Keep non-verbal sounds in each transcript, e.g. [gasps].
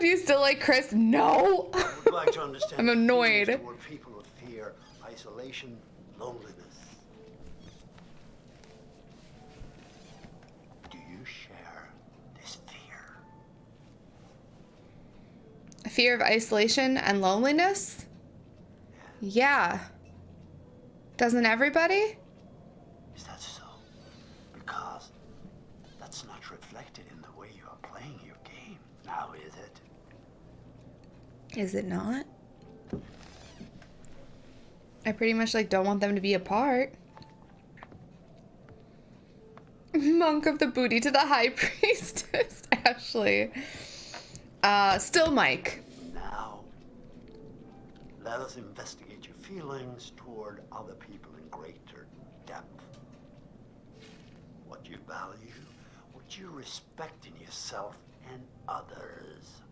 do you still like Chris? No. Like [laughs] I'm annoyed. people who fear isolation, loneliness. Do you share this fear? Fear of isolation and loneliness? Yeah. Doesn't everybody? Is that so? Because that's not reflected in the way you are playing your game. Now is it? Is it not? I pretty much like don't want them to be apart. [laughs] Monk of the booty to the high [laughs] priestess, Ashley. Uh, still Mike. Now, let us investigate your feelings toward other people in greater depth. What you value, what you respect in yourself and others.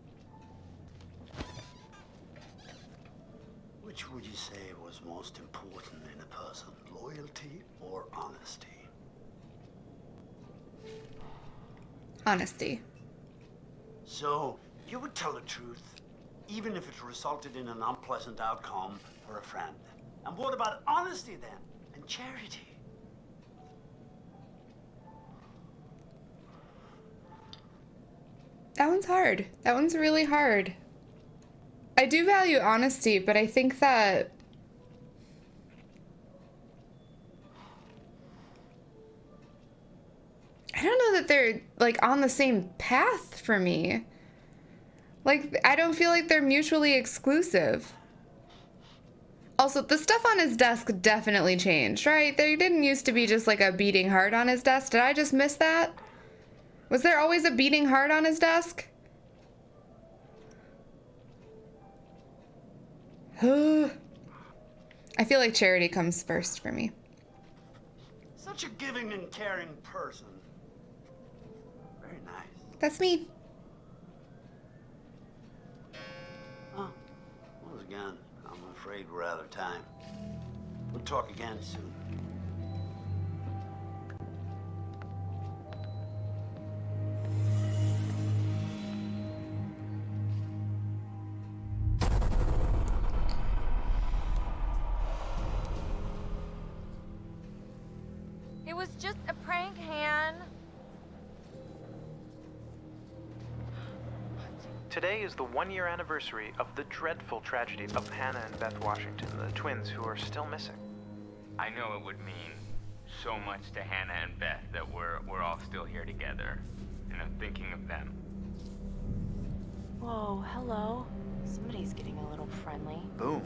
Which would you say was most important in a person, loyalty or honesty? Honesty. So, you would tell the truth, even if it resulted in an unpleasant outcome for a friend. And what about honesty then? And charity? That one's hard. That one's really hard. I do value honesty, but I think that I don't know that they're like on the same path for me. Like I don't feel like they're mutually exclusive. Also, the stuff on his desk definitely changed, right? There didn't used to be just like a beating heart on his desk. Did I just miss that? Was there always a beating heart on his desk? I feel like charity comes first for me. Such a giving and caring person. Very nice. That's me. Oh, once again, I'm afraid we're out of time. We'll talk again soon. Just a prank, Han. Today is the one year anniversary of the dreadful tragedy of Hannah and Beth Washington, the twins who are still missing. I know it would mean so much to Hannah and Beth that we're we're all still here together. And I'm thinking of them. Whoa, hello. Somebody's getting a little friendly. Boom.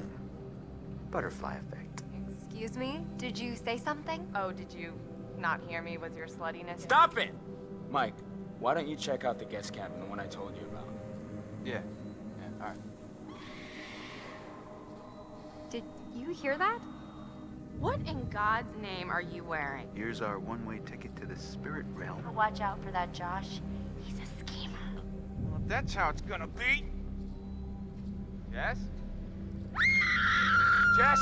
Butterfly effect. Excuse me? Did you say something? Oh, did you not hear me with your sluttiness? Stop it! Mike, why don't you check out the guest cabin, the one I told you about? Yeah. Yeah, alright. Did you hear that? What in God's name are you wearing? Here's our one-way ticket to the spirit realm. Watch out for that Josh. He's a schemer. Well, if that's how it's gonna be. Yes? Jess!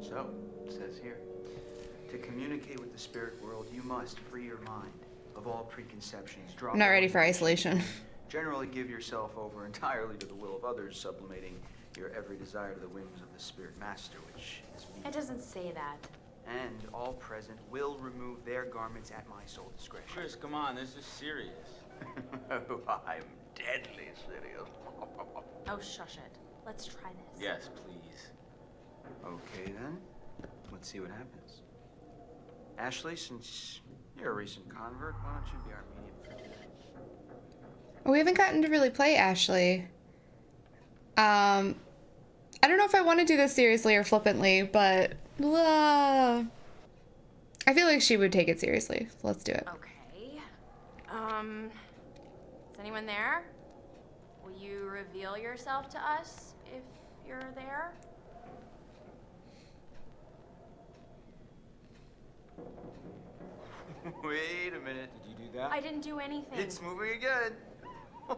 So, it says here, to communicate with the spirit world, you must free your mind of all preconceptions. Drop I'm not ready for isolation. [laughs] Generally give yourself over entirely to the will of others, sublimating your every desire to the whims of the spirit master, which is me. It doesn't say that. And all present will remove their garments at my sole discretion. Chris, come on, this is serious. oh, [laughs] I'm deadly serious. [laughs] Oh, shush it. Let's try this. Yes, please. Okay then, let's see what happens. Ashley, since you're a recent convert, why don't you be our medium for today? We haven't gotten to really play Ashley. Um, I don't know if I want to do this seriously or flippantly, but uh, I feel like she would take it seriously. So let's do it. Okay. Um, is anyone there? Will you reveal yourself to us if you're there? [laughs] Wait a minute. Did you do that? I didn't do anything. It's moving again. [laughs]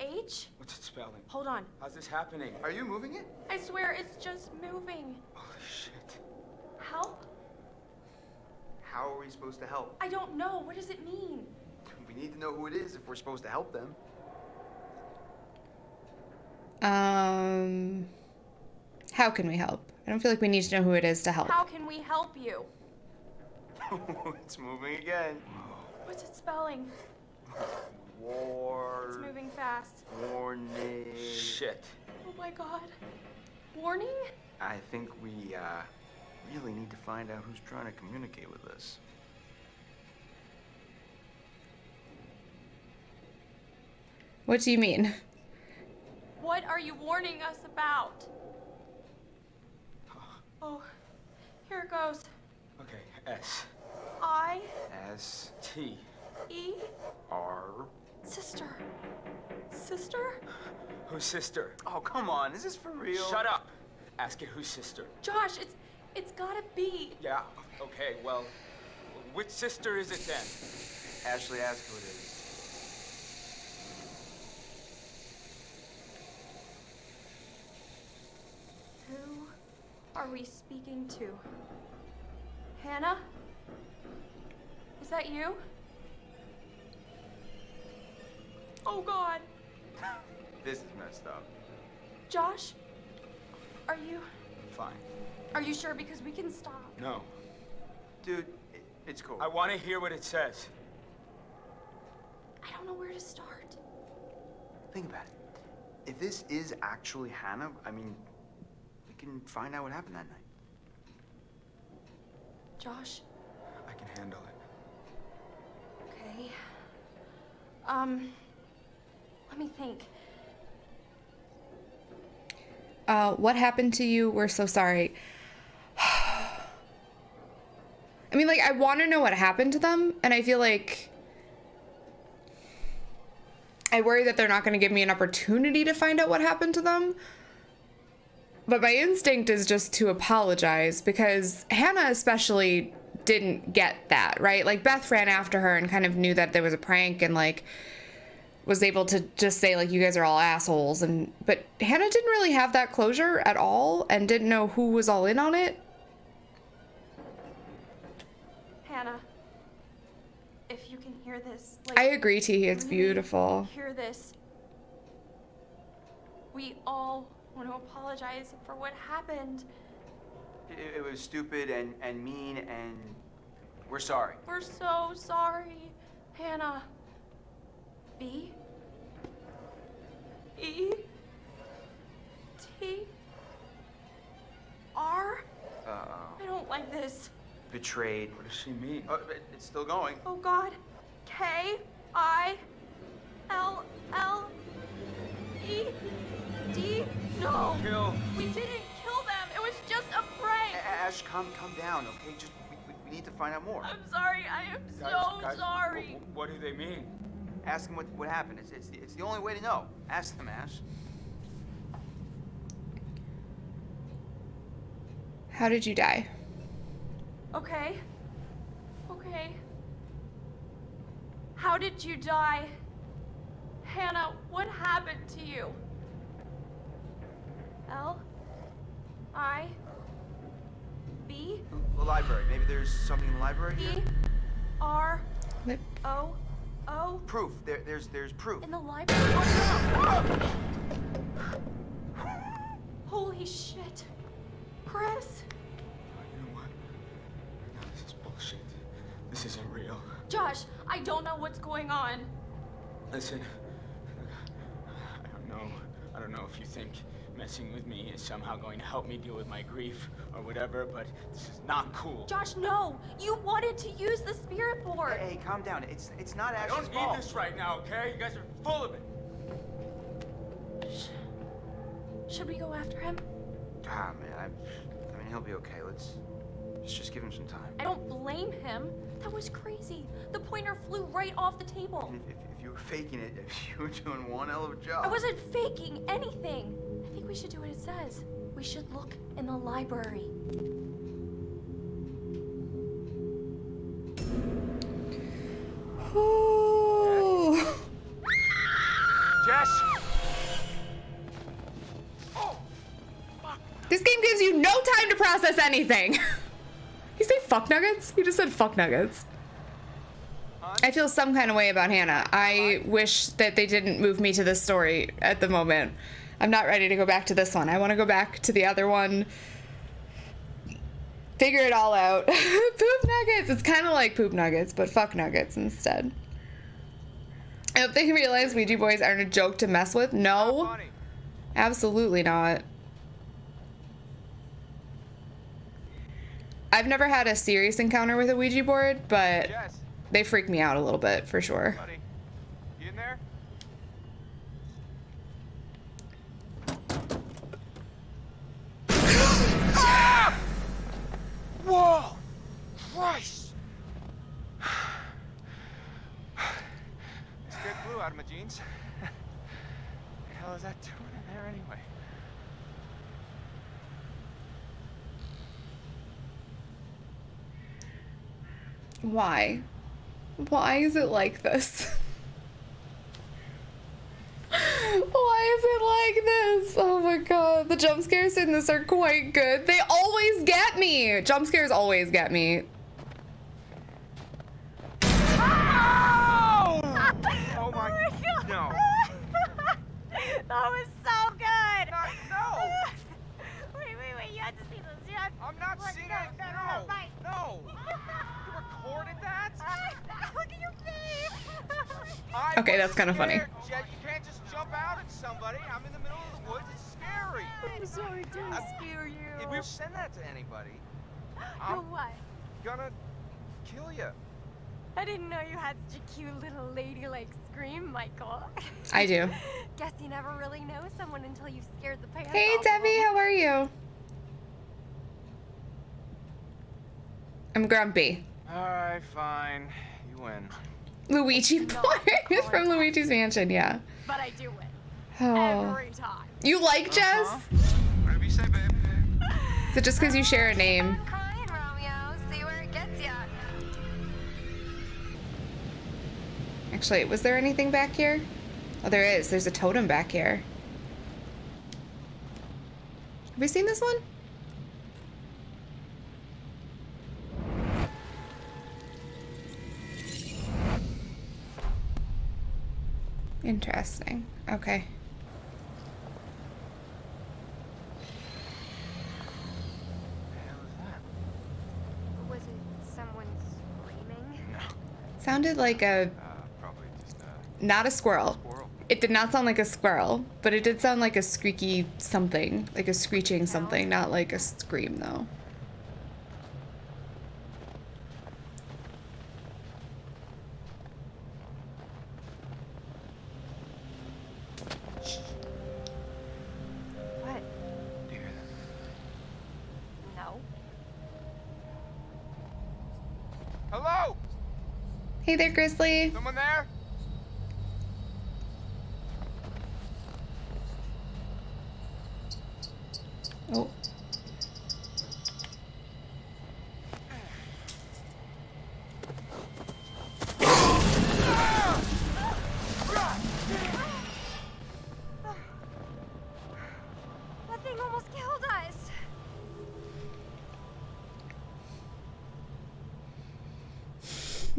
H? What's it spelling? Hold on. How's this happening? Are you moving it? I swear it's just moving. Holy shit. Help? How are we supposed to help? I don't know. What does it mean? We We need to know who it is if we're supposed to help them. Um, how can we help? I don't feel like we need to know who it is to help. How can we help you? [laughs] it's moving again. What's it spelling? War. It's moving fast. Warning. Shit. Oh my god. Warning? I think we uh, really need to find out who's trying to communicate with us. What do you mean? What are you warning us about? Oh, here it goes. Okay, S. I S T. E R. sister. Sister? Who's sister? Oh, come on. Is this for real? Shut up! Ask it who's sister. Josh, it's it's gotta be. Yeah, okay, well, which sister is it then? Ashley, ask who it is. Who are we speaking to? Hannah? Is that you? Oh god. This is messed up. Josh? Are you Fine. are you sure because we can stop? No. Dude, it, it's cool. I want to hear what it says. I don't know where to start. Think about it. If this is actually Hannah, I mean, we can find out what happened that night. Josh, I can handle it. okay. Um let me think. Uh, what happened to you? We're so sorry. [sighs] I mean, like, I want to know what happened to them, and I feel like I worry that they're not going to give me an opportunity to find out what happened to them. But my instinct is just to apologize because Hannah, especially, didn't get that, right? Like, Beth ran after her and kind of knew that there was a prank and, like, was able to just say like you guys are all assholes and but Hannah didn't really have that closure at all and didn't know who was all in on it. Hannah, if you can hear this, like I agree T, it's beautiful. Hear this. We all want to apologize for what happened. It, it was stupid and, and mean, and we're sorry. We're so sorry, Hannah. B E T R. Uh-oh. I don't like this. Betrayed. What does she mean? Oh, it- it's still going. Oh God. K I L L E D. No. Kill. We didn't kill them. It was just a prank. A- Ash, calm, calm down, okay? Just, we, we, we need to find out more. I'm sorry. I am Guys, so guys, sorry. wh- wh- what do they mean? Ask them what, what happened. It's, it's, it's the only way to know. Ask them, Ash. How did you die? Okay. Okay. How did you die? Hannah, what happened to you? L I B The library. Maybe there's something in the library E here? R Lip. O O Proof. There, there's, there's proof. in the library. Oh, no. Holy shit. Chris. You know what? No, this is bullshit. This isn't real. Josh, I don't know what's going on. Listen, I don't know. I don't know if you think messing with me is somehow going to help me deal with my grief or whatever, but this is not cool. Josh, no! You wanted to use the spirit board! Hey, hey, calm down. It's, it's not Ash's fault. I don't fault. need this right now, okay? You guys are full of it. Should we go after him? Ah, man. I, I mean, he'll be okay. Let's, let's just give him some time. I don't blame him. That was crazy. The pointer flew right off the table. If, if, if you were faking it, if you were doing one hell of a job. I wasn't faking anything. I think we should do what it says. We should look in the library. Ooh. Jess! Oh, this game gives you no time to process anything. [laughs] you say fuck nuggets? You just said fuck nuggets. I feel some kind of way about Hannah. I wish that they didn't move me to this story at the moment. I'm not ready to go back to this one. I want to go back to the other one. Figure it all out. [laughs] poop nuggets. It's kind of like poop nuggets, but fuck nuggets instead. I hope they realize Ouija boys aren't a joke to mess with. No, absolutely not. I've never had a serious encounter with a Ouija board, but they freak me out a little bit for sure. buddy. You in there? Ah! Whoa! Christ! Scared glue out of my jeans. the hell is that doing in there anyway? Why? Why is it like this? [laughs] Why is it like this? Oh my god. The jump scares in this are quite good. They always get me. Jump scares always get me. Oh! Oh my... Oh god. No. [laughs] that was so good. Not, no! [laughs] Wait, wait, wait. You had to see this. You had I'm not Look, seeing no, it. no, no, No. no, right. No. You recorded that? [laughs] Look at your face. Okay, that's kinda funny. scared, Jet, you can't just jump out. I'm in the middle of the woods. It's scary. I'm sorry to scare you. If you send that to anybody, [gasps] I'm what? gonna kill you. I didn't know you had such a cute little ladylike scream, Michael. I do. [laughs] Guess you never really know someone until you've scared the pants Hey off of Debbie, them. how are you? I'm grumpy. All right, fine. You win. Luigi [laughs] No, boy [laughs] from Luigi's Mansion, yeah. But I do win. Oh. Every time. You like uh-huh. Jess? Whatever you say, babe. Is it just because you share a name? Crying, Romeo. See where it gets ya. Actually, was there anything back here? Oh, there is. There's a totem back here. Have we seen this one? Interesting. Okay. Was it someone screaming? No. Sounded like a Uh, just a not a squirrel. squirrel. It did not sound like a squirrel, but it did sound like a squeaky something, like a screeching something, not like a scream though. Hey there, Grizzly. Someone there?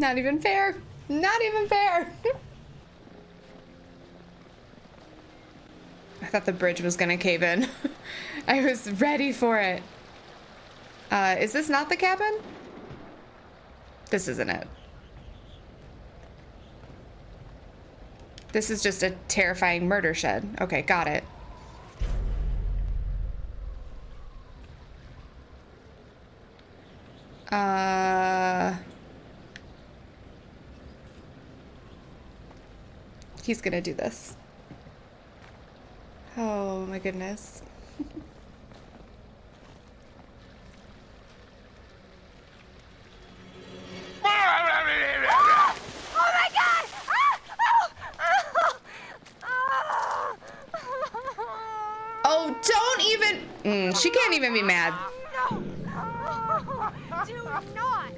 Not even fair. Not even fair. [laughs] I thought the bridge was gonna cave in. [laughs] I was ready for it. Uh, is this not the cabin? This isn't it. This is just a terrifying murder shed. Okay, got it. Uh... He's gonna do this. Oh my goodness. Oh my god! Oh! Oh! Oh, don't even. Mm, she can't even be mad. No! Do not!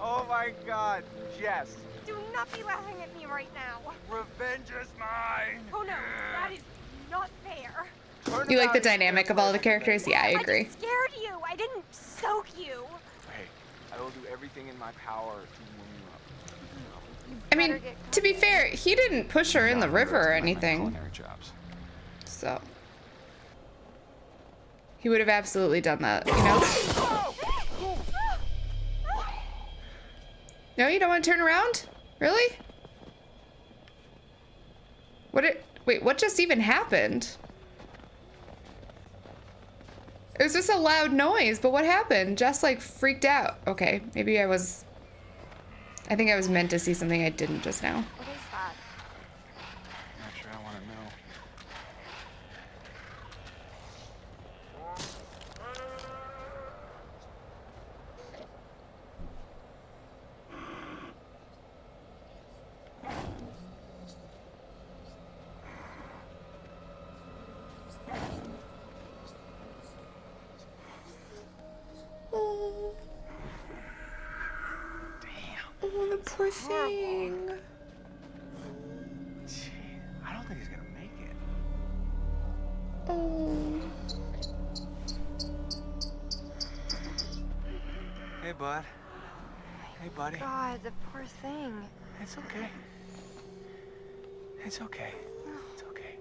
Oh my god, Jess. Do not be laughing at me right now. Revenge is mine. Oh no, that is not fair. Turn You like the dynamic of all the characters? Yeah, I agree. just scared you. I didn't soak you. Hey, I will do everything in my power to warm you up. I mean, to be fair, he didn't push her in the river or anything. So. He would have absolutely done that, you know? No, you don't want to turn around? Really? What it wait, what just even happened? It was just a loud noise, but what happened? Just like freaked out. Okay, maybe I was I think I was meant to see something I didn't just now is that? Not sure I want to know. Oh. Oh, the poor thing. Gee, I don't think he's gonna make it. Oh. Hey, bud. Hey, buddy. God, the poor thing. It's okay. It's okay. It's okay.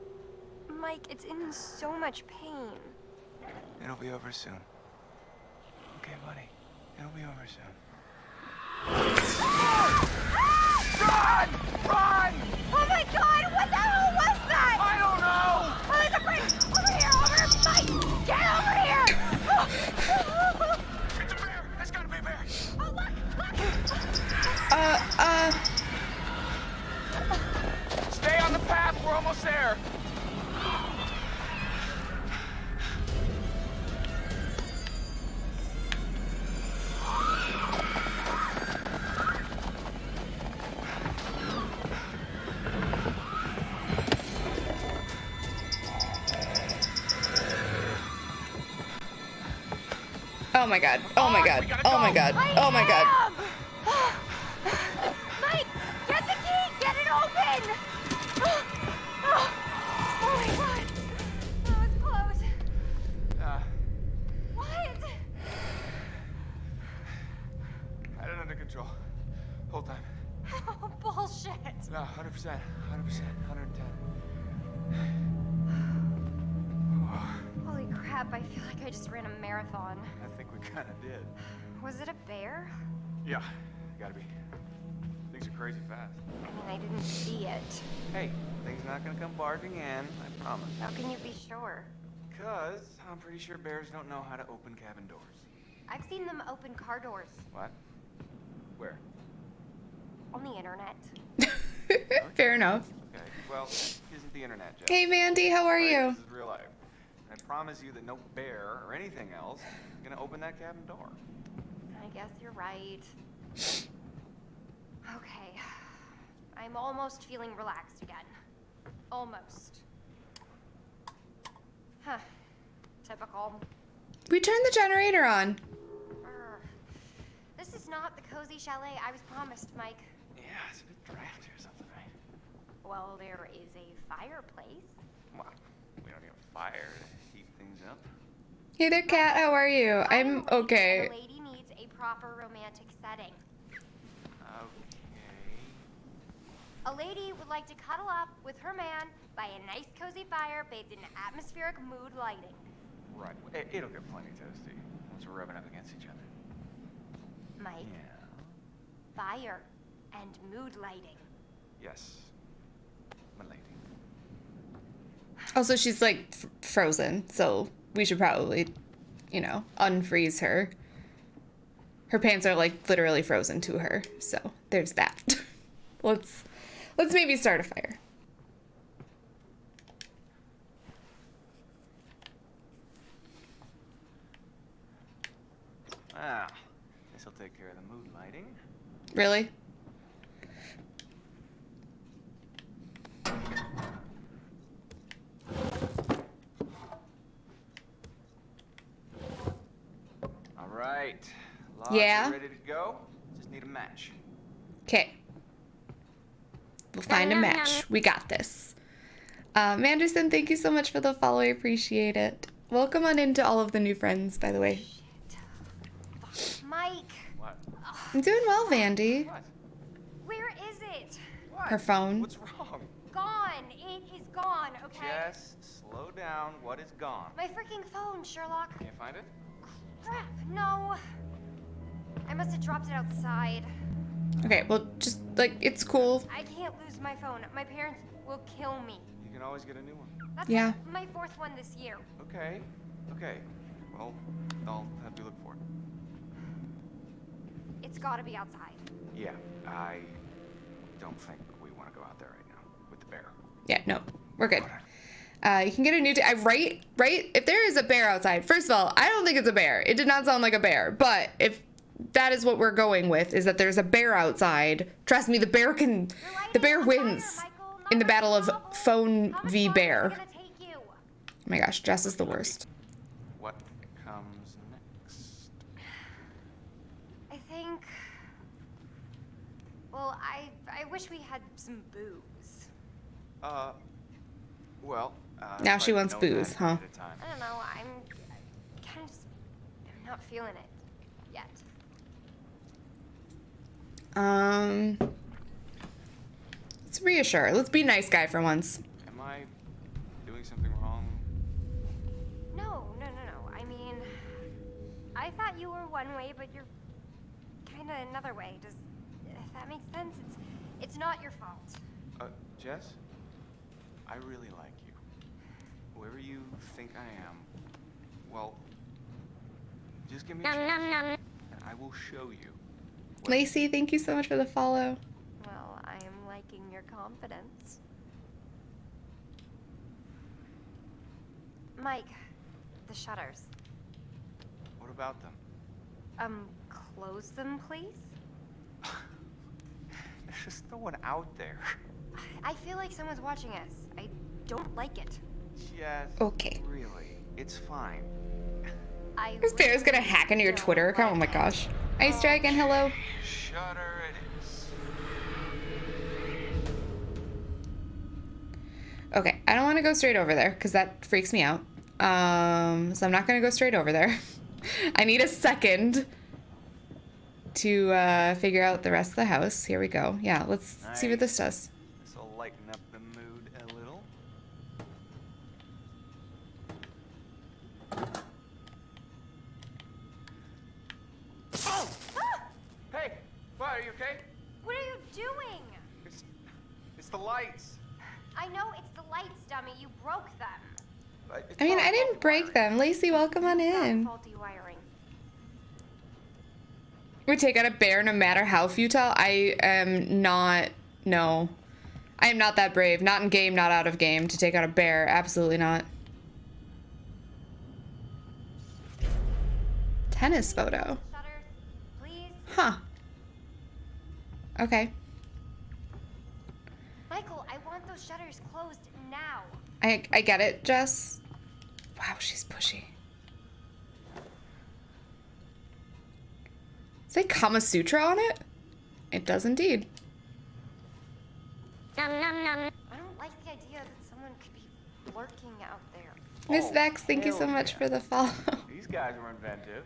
Mike, it's in so much pain. It'll be over soon. Okay, buddy. It'll be over soon. Uh, uh, Stay on the path. We're almost there. Oh my god. Oh my god. Oh, oh my god. Oh my god. god! [laughs] kind of did. Was it a bear? Yeah, gotta be. Things are crazy fast. I mean, I didn't see it. Hey, things not gonna come barging in, I promise. How can you be sure? Because I'm pretty sure bears don't know how to open cabin doors. I've seen them open car doors What? Where? on the internet. [laughs] Fair enough. Okay, well, isn't the internet, Jeff. Hey Mandy, how are Right? you? This is real life. And I promise you that no bear or anything else is gonna open that cabin door. I guess you're right. Okay. I'm almost feeling relaxed again. Almost. Huh. Typical. We turned the generator on. Urgh. This is not the cozy chalet I was promised, Mike. Yeah, it's a bit drafty or something, right? Well, there is a fireplace. Well, we don't need a fire to heat things up. Hey there, Kat. How are you? I'm okay. A lady needs a proper romantic setting. Okay. A lady would like to cuddle up with her man by a nice cozy fire bathed in atmospheric mood lighting. Right. It, it'll get plenty toasty once we're rubbing up against each other. Mike, Yeah. fire and mood lighting. Yes. My lady. Also, she's like f- frozen, so we should probably, you know, unfreeze her. Her pants are like literally frozen to her, so there's that. [laughs] let's let's maybe start a fire. Ah, this'll take care of the mood lighting. Really? All right. Logs Yeah? ready to go. Just need a match. Okay. We'll find a match. We got this. Um, Anderson, thank you so much for the follow. I appreciate it. Welcome on into all of the new friends, by the way. Mike, What? I'm doing well, Vandy. What? where is it? Her phone. What's wrong? Gone. It is gone, okay? Jess, slow down. What is gone? My freaking phone, Sherlock. Can't find it? Crap, no. I must have dropped it outside. Okay, well, just like it's cool. I can't lose my phone. My parents will kill me. You can always get a new one. That's Yeah. my fourth one this year. Okay. Okay. Well, I'll have you look for it. It's gotta be outside. Yeah, I don't think we want to go out there right now with the bear. Yeah, no, we're good. Uh, you can get a new. T- I right, right. If there is a bear outside, first of all, I don't think it's a bear. It did not sound like a bear. But if that is what we're going with, is that there's a bear outside. Trust me, the bear can. The bear wins in the battle of phone v longer is it bear. gonna take you? Oh my gosh, Jess is the worst. What comes next? I think. Well, I I wish we had some booze. Uh, well. Uh, Now she wants know booze, huh? ahead of time. I don't know. I'm kind of just I'm not feeling it yet. Um, let's reassure. Let's be nice guy for once. Am I doing something wrong? No, no, no, no. I mean, I thought you were one way, but you're kind of another way. Does if that makes sense? It's it's not your fault. Uh, Jess, I really like you. Whoever you think I am, well, just give me a chance, and I will show you. Lacey, thank you so much for the follow. Well, I am liking your confidence. Mike, the shutters. What about them? Um, close them, please. [laughs] There's just no one out there. I feel like someone's watching us. I don't like it. Jess. Okay. Really, it's fine. I This bear is gonna hack into your Twitter account. Oh my gosh. Ice Dragon, hello. Shutter it is. Okay, I don't want to go straight over there because that freaks me out. Um, so I'm not gonna go straight over there. [laughs] I need a second to uh, figure out the rest of the house. Here we go. Yeah, let's see what this does. This will lighten up Are you okay? What are you doing? It's, it's the lights. I know it's the lights, dummy. You broke them. But I mean, I didn't break wiring. them. Lacey, welcome on in. faulty wiring. We take out a bear no matter how futile. I am not. No. I am not that brave. Not in game, not out of game to take out a bear. Absolutely not. Tennis photo. Please. Huh. Okay. Michael, I want those shutters closed now. I I get it, Jess. Wow, she's pushy. Say Kama Sutra on it? It does indeed. I don't like the idea that someone could be lurking out there. Miss Oh, Vex, thank you so much yeah. for the follow. These guys were inventive.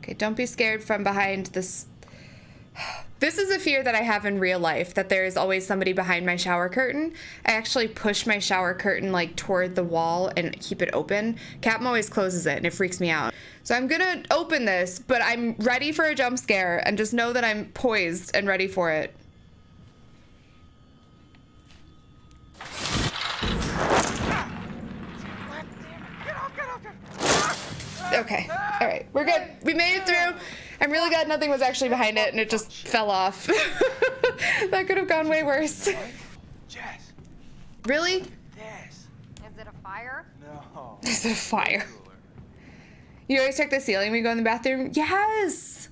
Okay, don't be scared from behind this. This is a fear that I have in real life that there is always somebody behind my shower curtain. I actually push my shower curtain like toward the wall and keep it open. Captain always closes it and it freaks me out. So I'm gonna open this, but I'm ready for a jump scare and just know that I'm poised and ready for it. Okay. All right. We're good. We made it through. I'm really glad nothing was actually behind it and it just fell off. [laughs] that could have gone way worse. Jess, Really? this. Is it a fire? No. Is it a fire? You always check the ceiling when you go in the bathroom? Yes.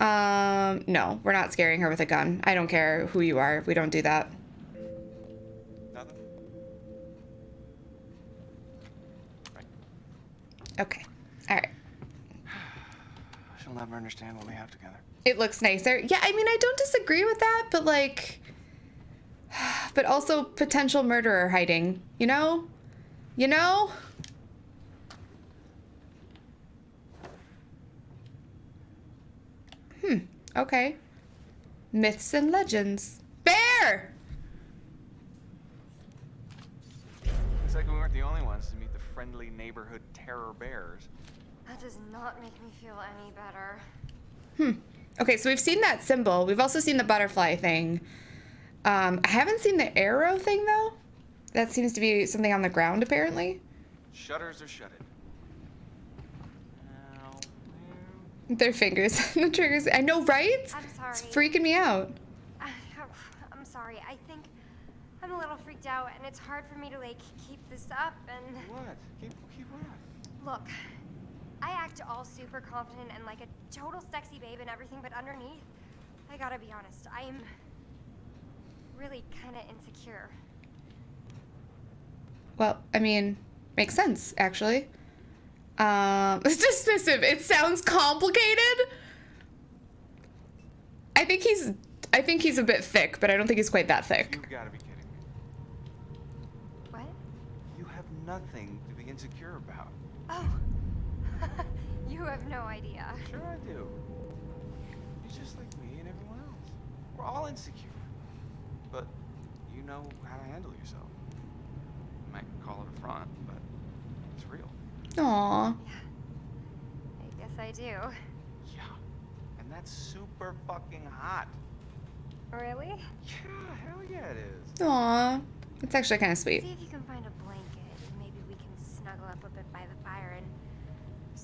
Um, no, we're not scaring her with a gun. I don't care who you are. We don't do that. Nothing? Okay. All right. [sighs] She'll never understand what we have together. It looks nicer. Yeah, I mean, I don't disagree with that, but like, [sighs] but also potential murderer hiding, you know? You know? Hmm, okay. Myths and legends. Bear! Looks like we weren't the only ones to meet the friendly neighborhood terror bears. That does not make me feel any better. Hmm. Okay, so we've seen that symbol. We've also seen the butterfly thing. Um, I haven't seen the arrow thing though. That seems to be something on the ground apparently. Shutters are shuttered. Their fingers, [laughs] the triggers. I know, right? I'm sorry. It's freaking me out. I'm sorry. I think I'm a little freaked out, and it's hard for me to like keep this up. And what? Keep keep what? Look, I act all super confident and like a total sexy babe and everything, but underneath, I gotta be honest, I'm really kind of insecure. Well, I mean, makes sense actually. Um, [laughs] it's dismissive. It sounds complicated. I think he's, I think he's a bit thick, but I don't think he's quite that thick. You gotta be kidding me. What? You have nothing to be insecure about. Oh, [laughs] you have no idea. Sure I do. You're just like me and everyone else. We're all insecure. But you know how to handle yourself. You might call it a front, but it's real. Aww. I guess I do. Yeah. And that's super fucking hot. Really? Yeah, hell yeah it is. Aww. It's actually kind of sweet. See if you can find a blanket, maybe we can snuggle up a bit by the fire and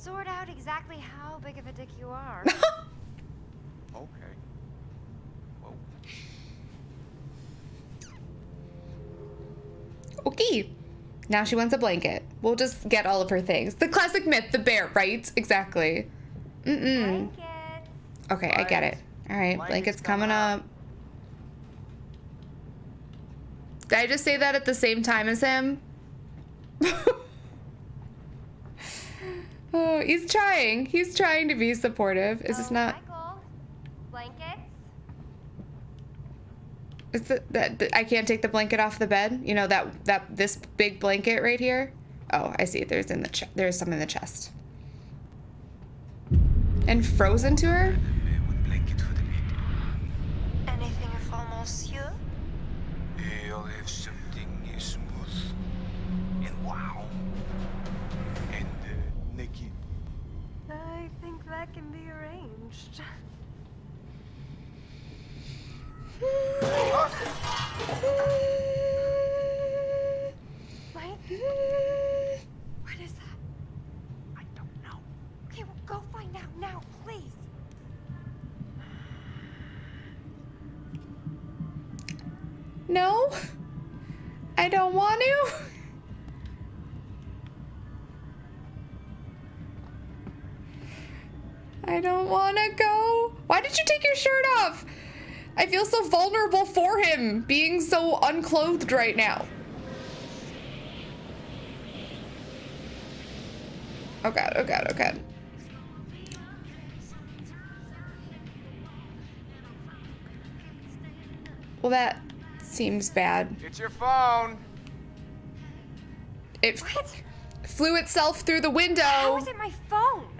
sort out exactly how big of a dick you are. [laughs] Okay. Whoa. Okay. Now she wants a blanket. We'll just get all of her things. The classic myth, the bear, right? Exactly. Mm-mm. Okay, I get it. All right, blanket's coming up. Did I just say that at the same time as him? [laughs] oh, he's trying. He's trying to be supportive. Is this um, not? Michael, blankets? Is it that I can't take the blanket off the bed? You know that that this big blanket right here? Oh, I see. There's in the ch- there's some in the chest. And frozen to her? That can be arranged. Mike? What is that? I don't know. Okay, well, go find out now, please. No? I don't want to. I don't want to go. Why did you take your shirt off? I feel so vulnerable for him being so unclothed right now. Oh god, oh god, oh god. Well, that seems bad. It's your phone. It flew itself through the window. How is it my phone?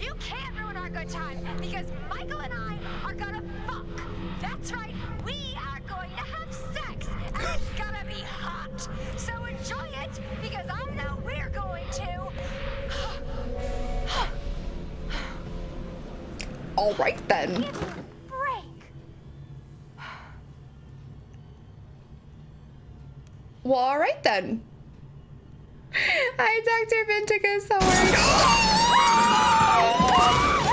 You can't ruin our good time because Michael and I are gonna fuck! That's right, we are going to have sex! And it's gonna be hot! So enjoy it because I know we're going to! All right then. Well, all right then. Hi, Dr. Vinticus. How are you? [laughs]